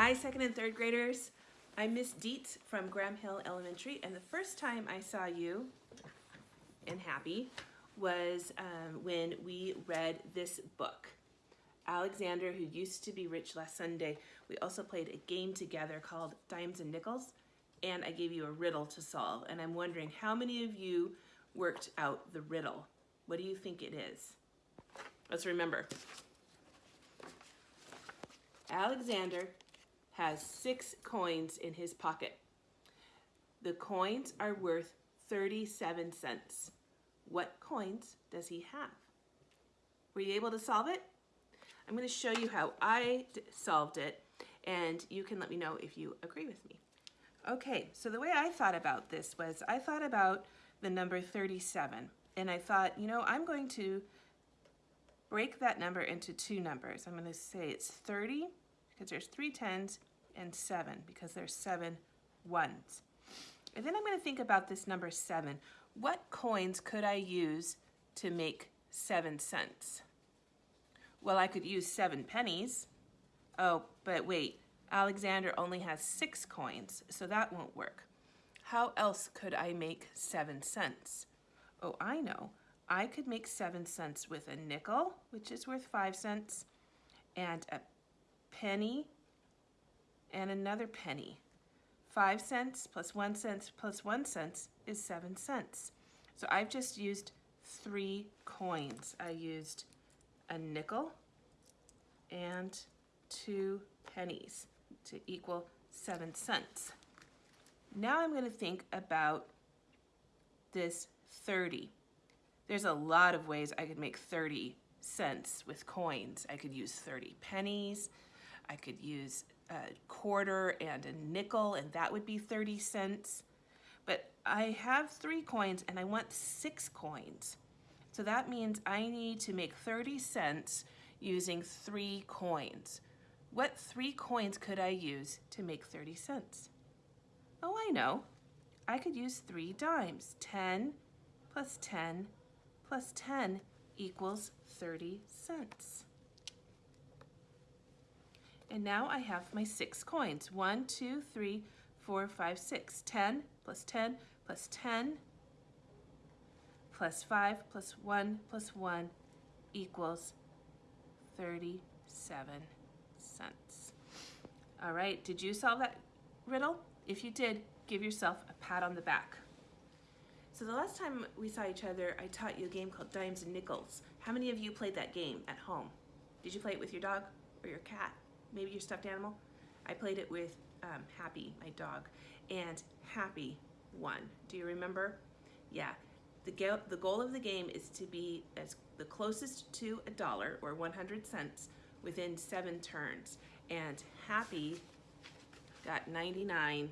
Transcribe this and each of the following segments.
Hi, second and third graders. I'm Miss Dietz from Graham Hill Elementary, and the first time I saw you and Happy was um, when we read this book. Alexander, who used to be rich last Sunday, we also played a game together called Dimes and Nickels, and I gave you a riddle to solve. And I'm wondering how many of you worked out the riddle? What do you think it is? Let's remember. Alexander has six coins in his pocket. The coins are worth 37 cents. What coins does he have? Were you able to solve it? I'm going to show you how I solved it and you can let me know if you agree with me. Okay, so the way I thought about this was I thought about the number 37 and I thought, you know, I'm going to break that number into two numbers. I'm going to say it's 30 because there's three tens and 7 because there's seven ones. And then I'm going to think about this number 7. What coins could I use to make 7 cents? Well, I could use 7 pennies. Oh, but wait, Alexander only has 6 coins, so that won't work. How else could I make 7 cents? Oh, I know. I could make 7 cents with a nickel, which is worth 5 cents, and a penny, and another penny. 5 cents plus 1 cent plus 1 cent is 7 cents. So I've just used three coins. I used a nickel and two pennies to equal 7 cents. Now I'm going to think about this 30. There's a lot of ways I could make 30 cents with coins. I could use 30 pennies. I could use a quarter and a nickel and that would be 30 cents. But I have three coins and I want six coins. So that means I need to make 30 cents using three coins. What three coins could I use to make 30 cents? Oh, I know. I could use three dimes. 10 plus 10 plus 10 equals 30 cents. And now I have my six coins. One, two, three, four, five, six. 10 plus 10 plus 10 plus 5 plus 1 plus 1 equals 37 cents. All right, did you solve that riddle? If you did, give yourself a pat on the back. So the last time we saw each other, I taught you a game called Dimes and Nickels. How many of you played that game at home? Did you play it with your dog or your cat? Maybe your stuffed animal. I played it with um, Happy, my dog, and Happy won. Do you remember? Yeah. The, go the goal of the game is to be as the closest to a dollar or 100 cents within seven turns. And Happy got 99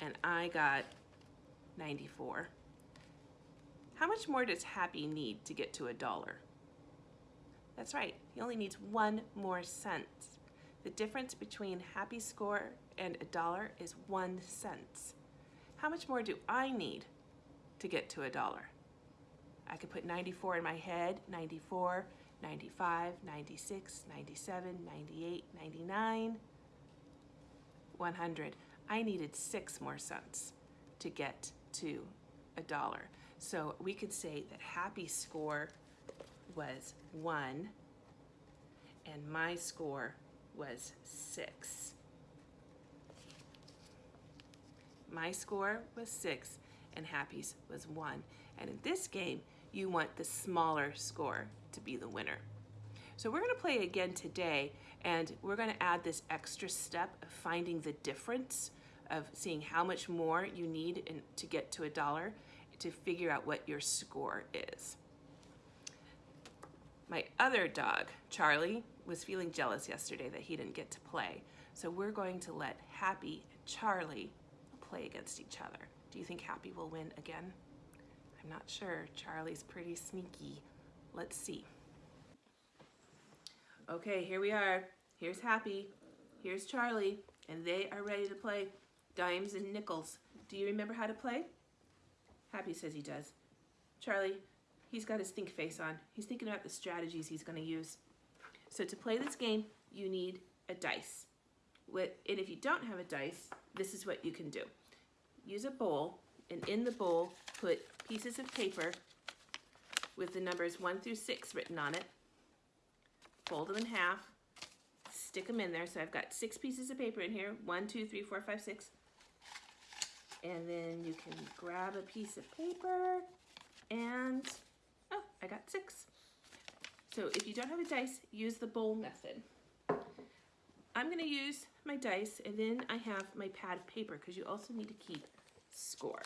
and I got 94. How much more does Happy need to get to a dollar? That's right, he only needs one more cent. The difference between happy score and a dollar is one cent. How much more do I need to get to a dollar? I could put 94 in my head, 94, 95, 96, 97, 98, 99, 100. I needed six more cents to get to a dollar. So we could say that happy score was one and my score was six. My score was six and Happy's was one. And in this game, you want the smaller score to be the winner. So we're gonna play again today and we're gonna add this extra step of finding the difference of seeing how much more you need in, to get to a dollar to figure out what your score is. My other dog, Charlie, was feeling jealous yesterday that he didn't get to play. So we're going to let Happy and Charlie play against each other. Do you think Happy will win again? I'm not sure. Charlie's pretty sneaky. Let's see. Okay, here we are. Here's Happy. Here's Charlie. And they are ready to play dimes and nickels. Do you remember how to play? Happy says he does. Charlie, he's got his think face on. He's thinking about the strategies he's going to use. So to play this game, you need a dice. and if you don't have a dice, this is what you can do. Use a bowl, and in the bowl, put pieces of paper with the numbers one through six written on it. Fold them in half, stick them in there. So I've got six pieces of paper in here. One, two, three, four, five, six. And then you can grab a piece of paper and, I got six. So if you don't have a dice, use the bowl method. I'm gonna use my dice and then I have my pad of paper because you also need to keep score.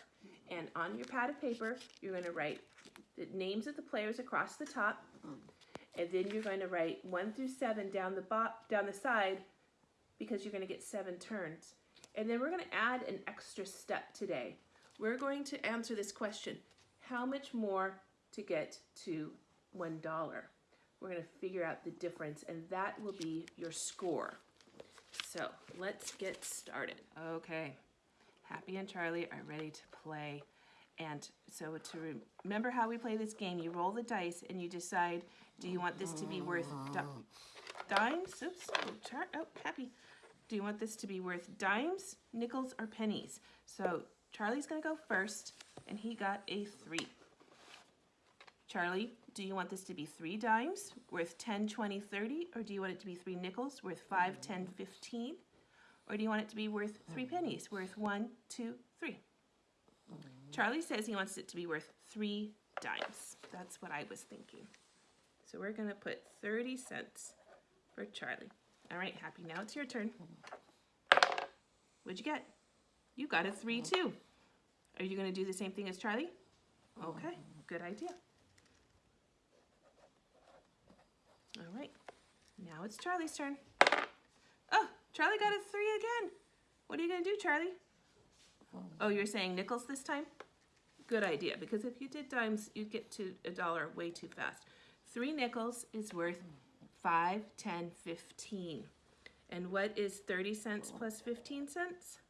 And on your pad of paper, you're gonna write the names of the players across the top, and then you're going to write one through seven down the bot down the side because you're going to get seven turns. And then we're going to add an extra step today. We're going to answer this question: How much more to get to one dollar? We're going to figure out the difference, and that will be your score. So let's get started. Okay, Happy and Charlie are ready to play. And so to re remember how we play this game, you roll the dice and you decide, do you want this to be worth di dimes? Oops, oh, char oh, happy. Do you want this to be worth dimes, nickels, or pennies? So Charlie's gonna go first, and he got a three. Charlie, do you want this to be three dimes, worth 10, 20, 30, or do you want it to be three nickels, worth 5, 10, 15? Or do you want it to be worth three pennies, worth one, two, three? Charlie says he wants it to be worth three dimes. That's what I was thinking. So we're gonna put 30 cents for Charlie. All right, Happy, now it's your turn. What'd you get? You got a three too. Are you gonna do the same thing as Charlie? Okay, good idea. All right, now it's Charlie's turn. Oh, Charlie got a three again. What are you gonna do, Charlie? Oh, you're saying nickels this time? Good idea, because if you did dimes, you'd get to a dollar way too fast. Three nickels is worth five, ten, fifteen. And what is 30 cents plus 15 cents?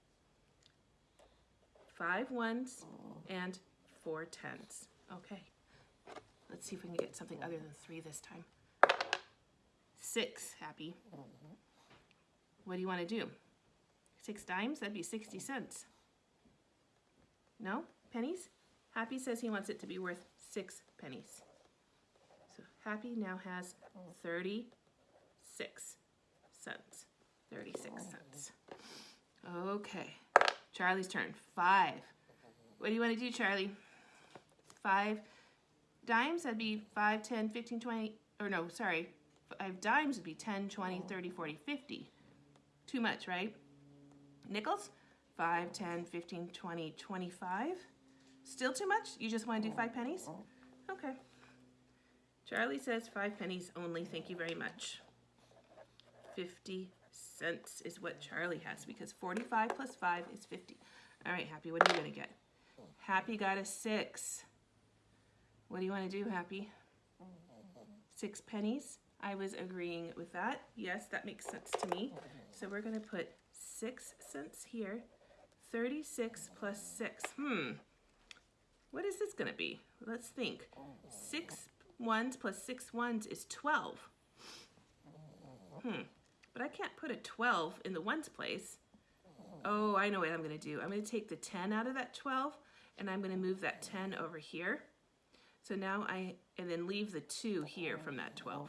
Five ones and four tens. Okay, let's see if we can get something other than three this time. Six, Happy. What do you want to do? Six dimes? That'd be 60 cents. No? Pennies? Happy says he wants it to be worth six pennies. So Happy now has 36 cents. 36 cents. Okay. Charlie's turn. Five. What do you want to do, Charlie? Five dimes, that'd be 5, 10, 15, 20, or no, sorry. Five dimes would be 10, 20, 30, 40, 50. Too much, right? Nickels? 5, 10, 15, 20, 25. Still too much? You just want to do oh, five pennies? Oh. Okay. Charlie says five pennies only. Thank you very much. 50 cents is what Charlie has because 45 plus 5 is 50. All right, Happy, what are you going to get? Happy got a 6. What do you want to do, Happy? Six pennies? I was agreeing with that. Yes, that makes sense to me. So we're going to put 6 cents here 36 plus 6. Hmm. What is this going to be? Let's think. 6 ones plus 6 ones is 12. Hmm. But I can't put a 12 in the ones place. Oh, I know what I'm going to do. I'm going to take the 10 out of that 12, and I'm going to move that 10 over here. So now I, and then leave the 2 here from that 12.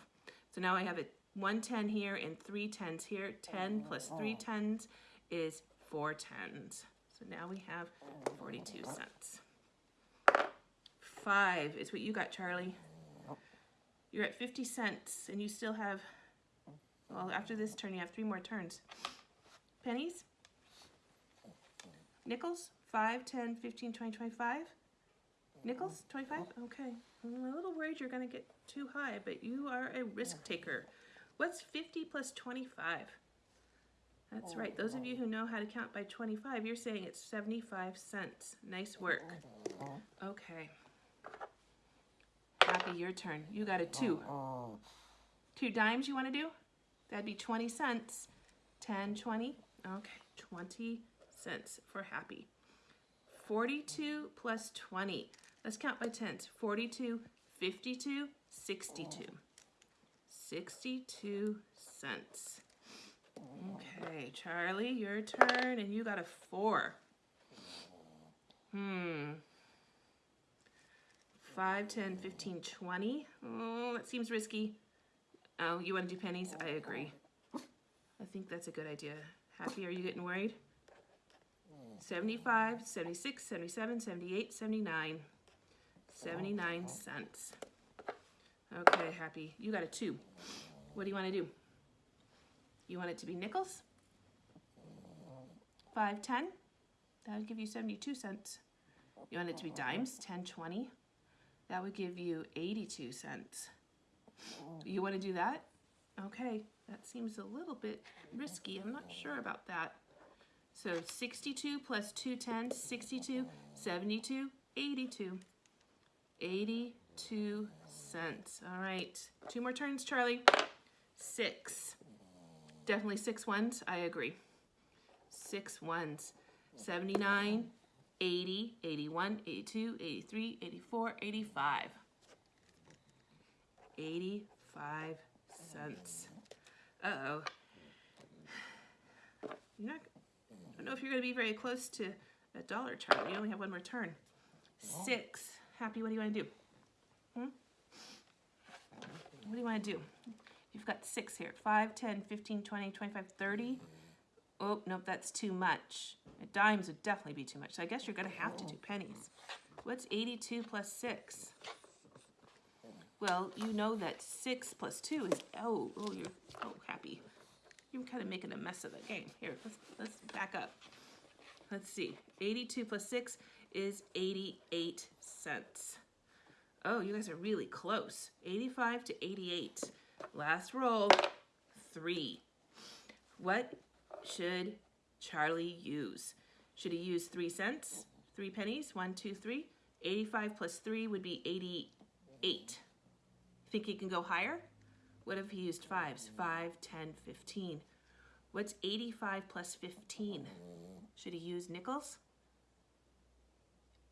So now I have a 1 10 here and 3 10s here. 10 plus 3 10s is 4 10s. So now we have 42 cents. Five is what you got, Charlie. You're at 50 cents and you still have, well, after this turn, you have three more turns. Pennies? Nickels? 5, 10, 15, 20, 25? Nickels? 25? Okay. I'm a little worried you're going to get too high, but you are a risk taker. What's 50 plus 25? That's oh, right. Those of you who know how to count by 25, you're saying it's 75 cents. Nice work. Okay. Happy, your turn. You got a two. Two dimes you want to do? That'd be 20 cents. 10, 20. Okay, 20 cents for Happy. 42 plus 20. Let's count by tens. 42, 52, 62. 62 cents. Okay, Charlie, your turn, and you got a four. Hmm. 5, 10, 15, 20. Oh, that seems risky. Oh, you want to do pennies? I agree. I think that's a good idea. Happy, are you getting worried? 75, 76, 77, 78, 79. 79 cents. Okay, Happy, you got a 2. What do you want to do? You want it to be nickels? 5, 10? That would give you 72 cents. You want it to be dimes? 10, 20? That would give you 82 cents. You want to do that? Okay, that seems a little bit risky. I'm not sure about that. So 62 plus 2 10s, 62, 72, 82. 82 cents. All right, two more turns, Charlie. Six. Definitely six ones, I agree. Six ones. 79, 80, 81, 82, 83, 84, 85. 85 cents. Uh-oh. You're not, I don't know if you're going to be very close to a dollar, Charlie. You only have one more turn. Oh. Six. Happy, what do you want to do? Hmm? What do you want to do? You've got six here. 5, 10, 15, 20, 25, 30. Oh, nope, that's too much. Dimes would definitely be too much. So I guess you're going to have to do pennies. What's 82 plus 6? Well, you know that 6 plus 2 is, oh, oh, you're, oh, happy. You're kind of making a mess of the game. Here, let's, let's back up. Let's see. 82 plus 6 is 88 cents. Oh, you guys are really close. 85 to 88. Last roll, 3. What should Charlie use? Should he use 3 cents? 3 pennies? One, two, three. 85 plus 3 would be 88. Think he can go higher? What if he used 5s? 5, 10, 15. What's 85 plus 15? Should he use nickels?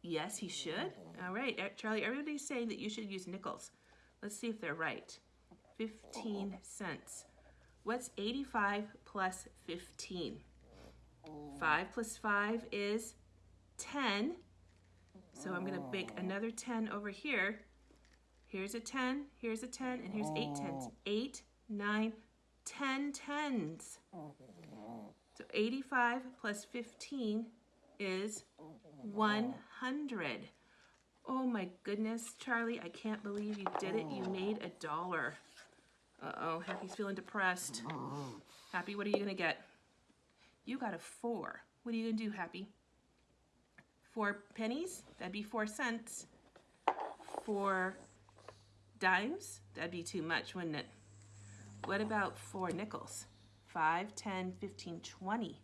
Yes, he should. All right, Charlie, everybody's saying that you should use nickels. Let's see if they're right. 15 cents. What's 85 plus 15? 5 plus 5 is 10. So I'm going to make oh. another 10 over here. Here's a 10, here's a 10, and here's 8 tens. 8, 9, 10 tens. So 85 plus 15 is 100. Oh my goodness, Charlie, I can't believe you did it. You made a dollar. Uh-oh, Happy's feeling depressed. Happy, what are you to get? You got a four. What are you to do, Happy? Four pennies? That'd be four cents. Four dimes? That'd be too much, wouldn't it? What about four nickels? Five, ten, fifteen, twenty.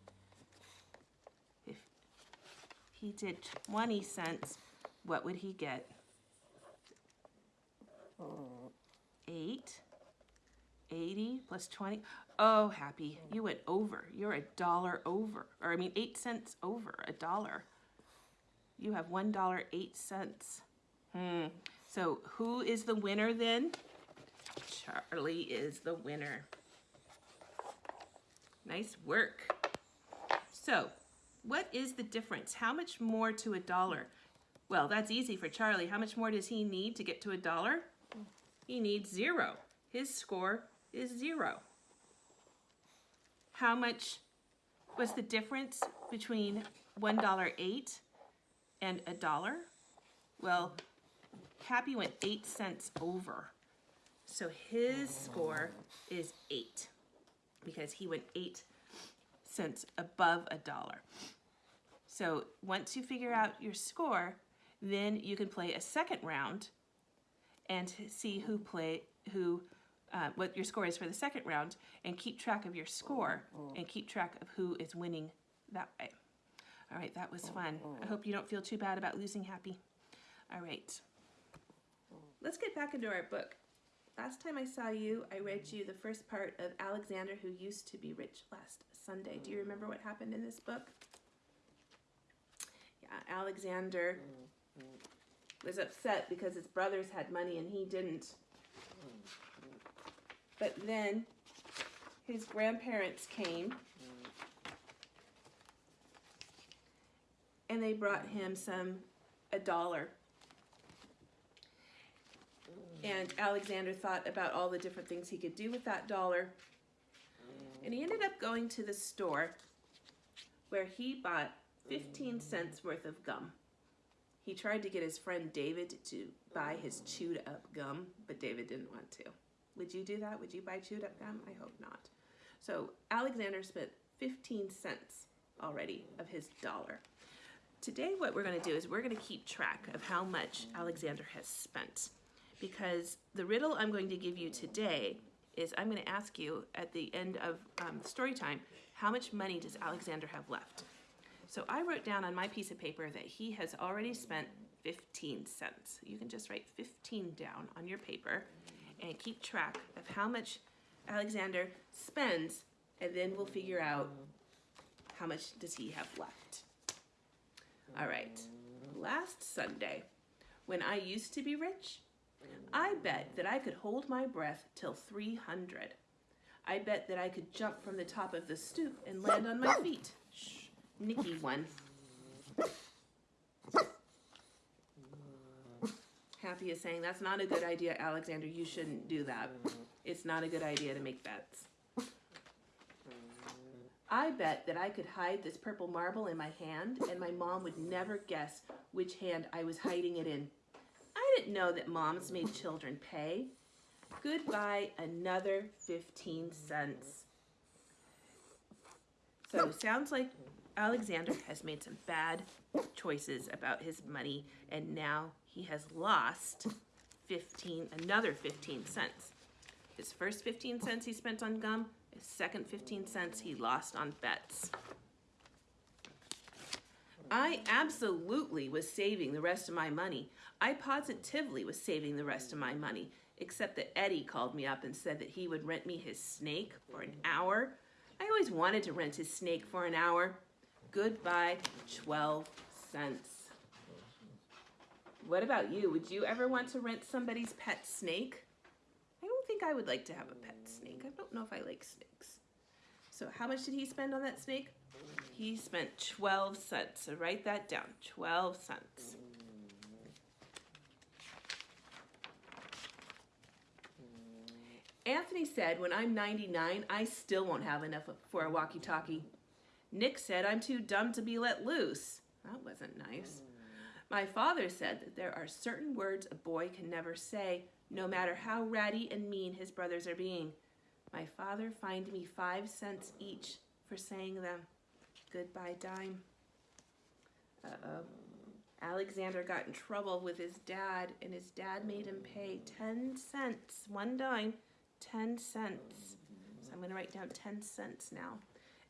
He did 20 cents, what would he get? Eight. 80 plus 20. Oh, happy. You went over. You're a dollar over. Or, I mean, eight cents over a dollar. You have one dollar eight cents. Hmm. So, who is the winner then? Charlie is the winner. Nice work. So, what is the difference? How much more to a dollar? Well, that's easy for Charlie. How much more does he need to get to a dollar? He needs zero. His score is zero. How much was the difference between $1.08 and a dollar? Well, Happy went eight cents over. So his score is eight because he went eight cents above a dollar. So once you figure out your score, then you can play a second round and see who play who uh, what your score is for the second round and keep track of your score and keep track of who is winning that way. All right, that was fun. I hope you don't feel too bad about losing Happy. All right. Let's get back into our book. Last time I saw you, I read you the first part of Alexander Who Used to Be Rich last Sunday. Do you remember what happened in this book? Alexander was upset because his brothers had money and he didn't. But then his grandparents came and they brought him some a dollar. And Alexander thought about all the different things he could do with that dollar. And he ended up going to the store where he bought 15 cents worth of gum. He tried to get his friend David to buy his chewed up gum, but David didn't want to. Would you do that? Would you buy chewed up gum? I hope not. So Alexander spent 15 cents already of his dollar. Today what we're going to do is we're going to keep track of how much Alexander has spent because the riddle I'm going to give you today is I'm going to ask you at the end of um, story time, how much money does Alexander have left? So I wrote down on my piece of paper that he has already spent 15 cents. You can just write 15 down on your paper and keep track of how much Alexander spends and then we'll figure out how much does he have left. All right, last Sunday, when I used to be rich, I bet that I could hold my breath till 300. I bet that I could jump from the top of the stoop and land on my feet. Shh, Nicky won. Happy is saying, that's not a good idea, Alexander. You shouldn't do that. It's not a good idea to make bets. I bet that I could hide this purple marble in my hand and my mom would never guess which hand I was hiding it in. I didn't know that moms made children pay. Goodbye, another 15 cents. So sounds like Alexander has made some bad choices about his money and now he has lost 15, another 15 cents. His first 15 cents he spent on gum, his second 15 cents he lost on bets. I absolutely was saving the rest of my money. I positively was saving the rest of my money, except that Eddie called me up and said that he would rent me his snake for an hour. I always wanted to rent his snake for an hour. Goodbye, 12 cents. What about you? Would you ever want to rent somebody's pet snake? I don't think I would like to have a pet snake. I don't know if I like snakes. So how much did he spend on that snake? He spent 12 cents. So write that down. 12 cents. Anthony said, when I'm 99, I still won't have enough for a walkie-talkie. Nick said, I'm too dumb to be let loose. That wasn't nice. My father said that there are certain words a boy can never say, no matter how ratty and mean his brothers are being. My father fined me five cents each for saying them. Goodbye, dime. Uh-oh. Alexander got in trouble with his dad, and his dad made him pay 10 cents, one dime, 10 cents. So I'm going to write down 10 cents now.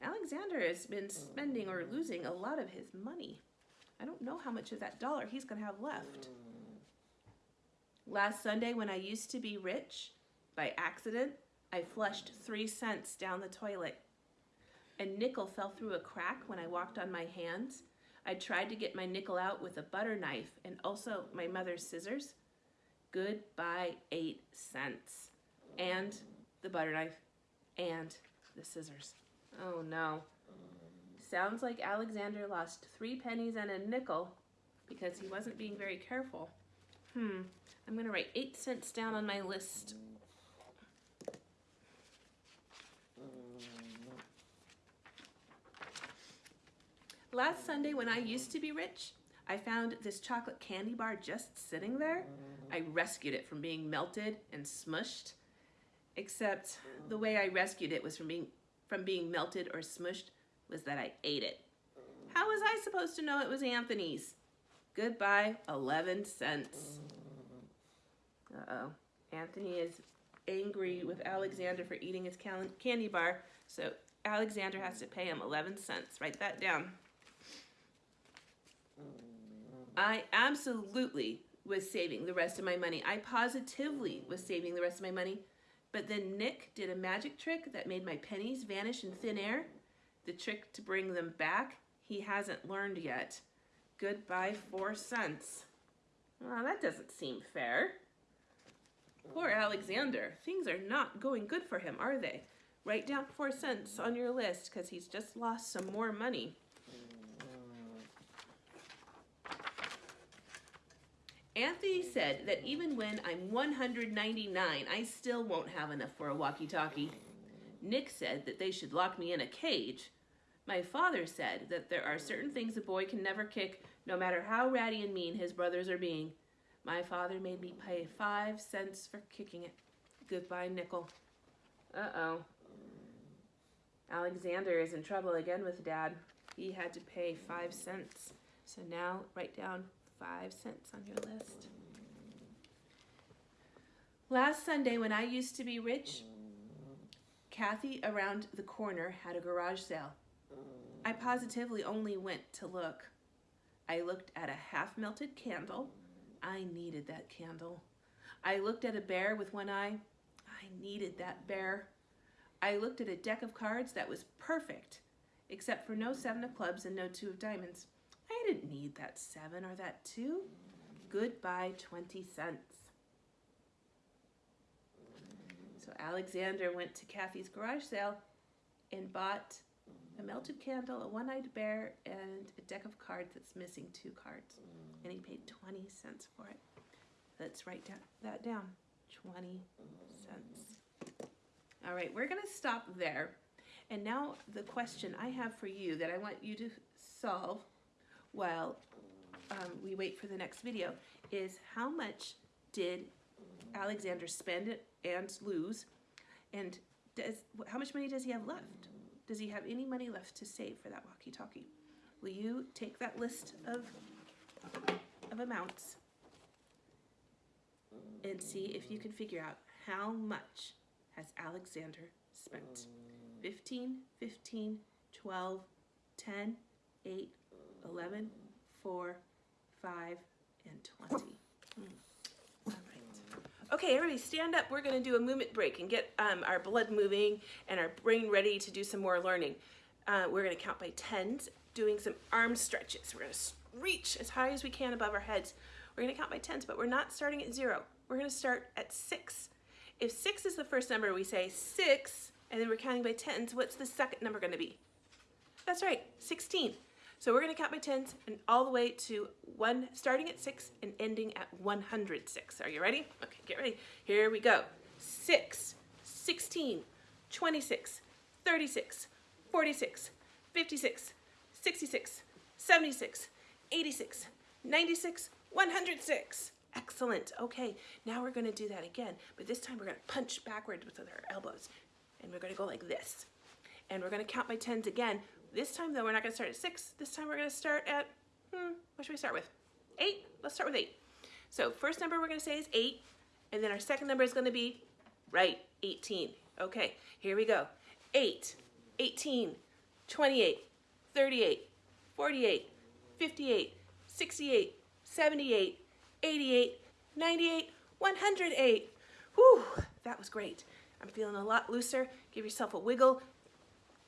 Alexander has been spending or losing a lot of his money. I don't know how much of that dollar he's going to have left. Last Sunday, when I used to be rich, by accident, I flushed three cents down the toilet. A nickel fell through a crack when I walked on my hands. I tried to get my nickel out with a butter knife and also my mother's scissors. Goodbye, eight cents. And the butter knife and the scissors. Oh no. Sounds like Alexander lost three pennies and a nickel because he wasn't being very careful. Hmm, I'm gonna write eight cents down on my list. Last Sunday when I used to be rich, I found this chocolate candy bar just sitting there. I rescued it from being melted and smushed, except the way I rescued it was from being from being melted or smushed was that I ate it. How was I supposed to know it was Anthony's? Goodbye, 11 cents. Uh-oh. Anthony is angry with Alexander for eating his candy bar, so Alexander has to pay him 11 cents. Write that down. I absolutely was saving the rest of my money. I positively was saving the rest of my money. But then Nick did a magic trick that made my pennies vanish in thin air. The trick to bring them back, he hasn't learned yet. Goodbye, four cents. Well, that doesn't seem fair. Poor Alexander. Things are not going good for him, are they? write down four cents on your list because he's just lost some more money. Anthony said that even when I'm 199, I still won't have enough for a walkie talkie. Nick said that they should lock me in a cage. My father said that there are certain things a boy can never kick, no matter how ratty and mean his brothers are being. My father made me pay five cents for kicking it. Goodbye, nickel. Uh oh. Alexander is in trouble again with dad. He had to pay five cents. So now write down five cents on your list. Last Sunday, when I used to be rich, Kathy around the corner had a garage sale. I positively only went to look. I looked at a half melted candle. I needed that candle. I looked at a bear with one eye. I needed that bear. I looked at a deck of cards that was perfect, except for no seven of clubs and no two of diamonds. I didn't need that seven or that two. Goodbye, 20 cents. So Alexander went to Kathy's garage sale and bought a melted candle, a one-eyed bear, and a deck of cards that's missing two cards. And he paid 20 cents for it. Let's write that down. 20 cents. All right, we're going to stop there. And now the question I have for you that I want you to solve while um, we wait for the next video is how much did Alexander spend and lose? And does how much money does he have left? Does he have any money left to save for that walkie-talkie? Will you take that list of, of amounts and see if you can figure out how much has Alexander spent? 15, 15, 12, 10, 8, 11, 4, 5, and 20. Hmm. All right. Okay, everybody stand up. We're going to do a movement break and get um, our blood moving and our brain ready to do some more learning. Uh, we're going to count by tens, doing some arm stretches. We're going to reach as high as we can above our heads. We're going to count by tens, but we're not starting at zero. We're going to start at six. If six is the first number, we say six, and then we're counting by tens. What's the second number going to be? That's right, 16. So we're going to count by tens and all the way to one, starting at six and ending at 106. Are you ready? Okay, get ready. Here we go. Six, 16, 26, 36, 46, 56, 66, 76, 86, 96, 106. Excellent. Okay, now we're going to do that again, but this time we're going to punch backwards with our elbows, and we're going to go like this. And we're going to count by tens again. This time, though, we're not going to start at six. This time, we're going to start at, hmm, what should we start with? Eight? Let's start with eight. So first number we're going to say is eight, and then our second number is going to be, right, 18. Okay, here we go. 8, 18, 28, 38, 48, 58, 68, 78, 88, 98, 108. Whew, that was great. I'm feeling a lot looser. Give yourself a wiggle,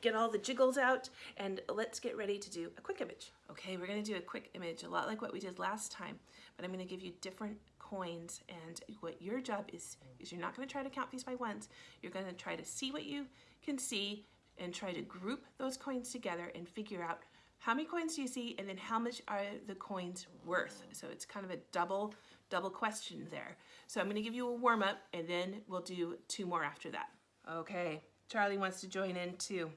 get all the jiggles out, and let's get ready to do a quick image. Okay, we're gonna do a quick image, a lot like what we did last time, but I'm gonna give you different coins, and what your job is, is you're not gonna try to count these by ones, you're gonna try to see what you can see and try to group those coins together and figure out how many coins do you see and then how much are the coins worth. So it's kind of a double, double question there. So I'm gonna give you a warm up and then we'll do two more after that. Okay, Charlie wants to join in too.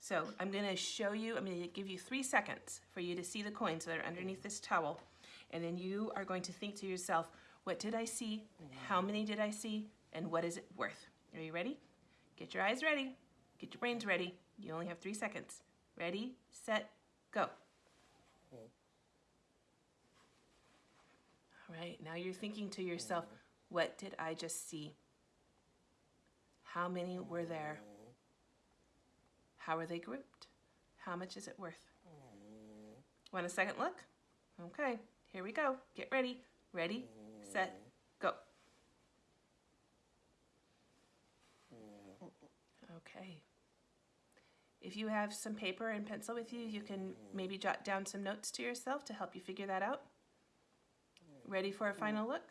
So I'm gonna show you, I'm gonna give you three seconds for you to see the coins that are underneath this towel. And then you are going to think to yourself, what did I see? How many did I see? And what is it worth? Are you ready? Get your eyes ready. Get your brains ready. You only have three seconds. Ready, set, go. All right, now you're thinking to yourself, what did I just see? How many were there? How are they grouped? How much is it worth? Want a second look? Okay, here we go. Get ready. Ready, set, go. Okay. If you have some paper and pencil with you, you can maybe jot down some notes to yourself to help you figure that out. Ready for a final look?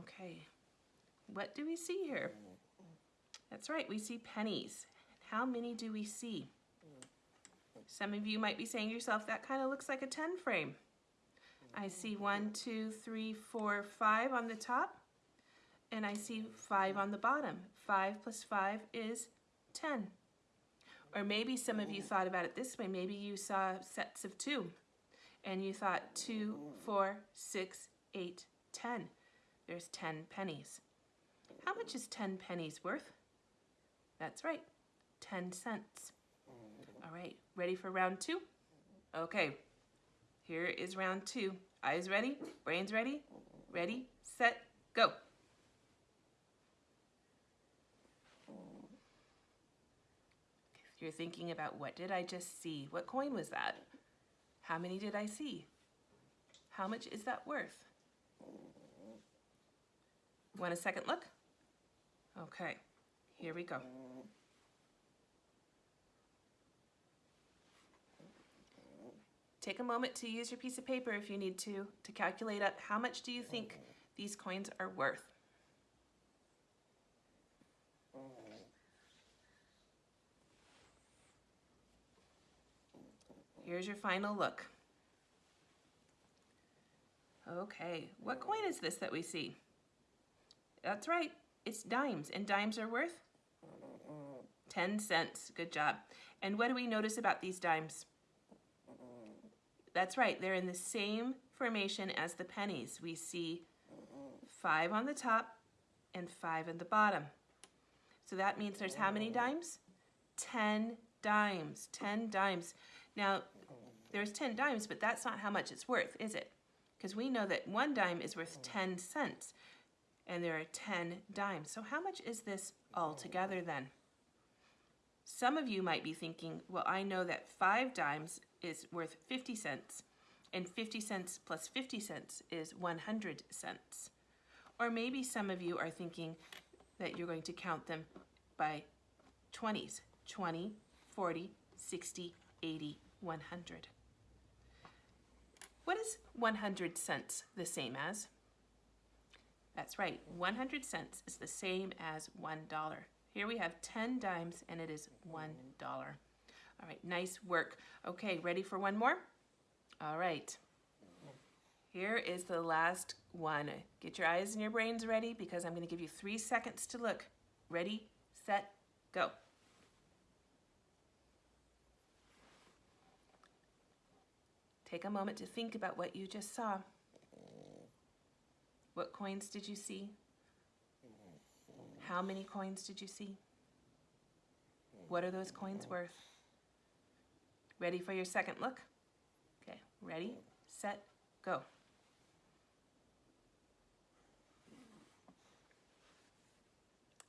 Okay. What do we see here? That's right, we see pennies. How many do we see? Some of you might be saying to yourself, that kind of looks like a 10 frame. I see one, two, three, four, five on the top, and I see five on the bottom. Five plus five is 10. Or maybe some of you thought about it this way. Maybe you saw sets of two, and you thought two, four, six, eight, ten. There's 10 pennies. How much is 10 pennies worth? That's right, 10 cents. All right, ready for round two? Okay, here is round two. Eyes ready, brains ready, ready, set, go. You're thinking about what did I just see? What coin was that? How many did I see? How much is that worth? Want a second look? Okay, here we go. Take a moment to use your piece of paper if you need to, to calculate up how much do you think these coins are worth. Here's your final look. Okay, what coin is this that we see? That's right, it's dimes, and dimes are worth 10 cents. Good job. And what do we notice about these dimes? That's right, they're in the same formation as the pennies. We see five on the top and five on the bottom. So that means there's how many dimes? 10 dimes, 10 dimes. Now, there's 10 dimes, but that's not how much it's worth, is it? Because we know that one dime is worth 10 cents, and there are 10 dimes. So how much is this all together then? Some of you might be thinking, well, I know that five dimes is worth 50 cents, and 50 cents plus 50 cents is 100 cents. Or maybe some of you are thinking that you're going to count them by 20s 20, 40, 60, 80, 100. What is 100 cents the same as? That's right, 100 cents is the same as $1. Here we have 10 dimes and it is $1. All right, nice work. Okay, ready for one more? All right. Here is the last one. Get your eyes and your brains ready because I'm going to give you three seconds to look. Ready, set, go. Take a moment to think about what you just saw. What coins did you see? How many coins did you see? What are those coins worth? Ready for your second look? Okay, ready, set, go.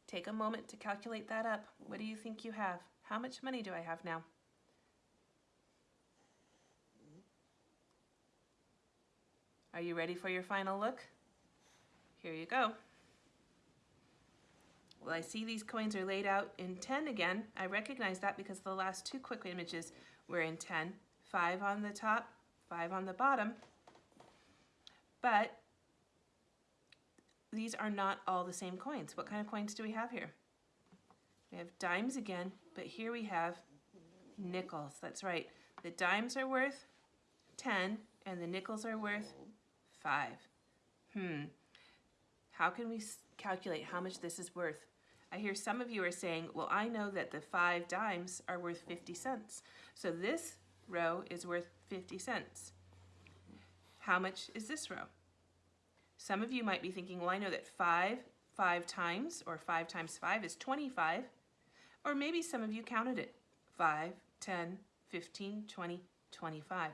Take a moment to calculate that up. What do you think you have? How much money do I have now? Are you ready for your final look? Here you go. Well, I see these coins are laid out in 10 again. I recognize that because the last two quick images were in 10. Five on the top, five on the bottom. But these are not all the same coins. What kind of coins do we have here? We have dimes again, but here we have nickels. That's right. The dimes are worth 10 and the nickels are worth 5. Hmm. How can we calculate how much this is worth? I hear some of you are saying, well, I know that the five dimes are worth 50 cents. So this row is worth 50 cents. How much is this row? Some of you might be thinking, well, I know that 5, 5 times, or 5 times 5 is 25. Or maybe some of you counted it. 5, 10, 15, 20, 25.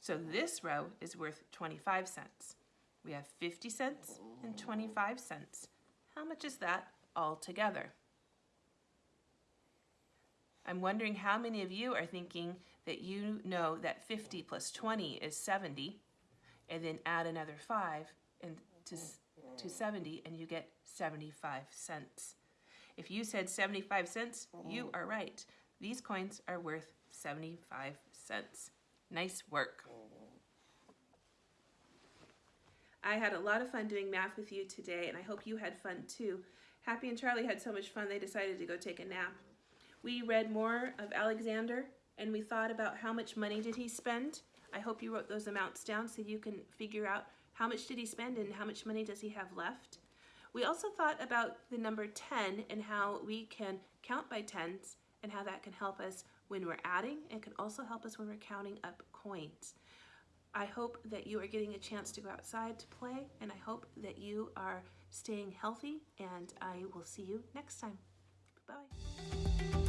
So this row is worth 25 cents. We have 50 cents and 25 cents. How much is that all together? I'm wondering how many of you are thinking that you know that 50 plus 20 is 70, and then add another 5 and to, to 70, and you get 75 cents. If you said 75 cents, you are right. These coins are worth 75 cents. Nice work. I had a lot of fun doing math with you today, and I hope you had fun too. Happy and Charlie had so much fun they decided to go take a nap. We read more of Alexander, and we thought about how much money did he spend. I hope you wrote those amounts down so you can figure out how much did he spend and how much money does he have left. We also thought about the number 10 and how we can count by tens and how that can help us when we're adding and can also help us when we're counting up coins. I hope that you are getting a chance to go outside to play and I hope that you are staying healthy and I will see you next time. Bye.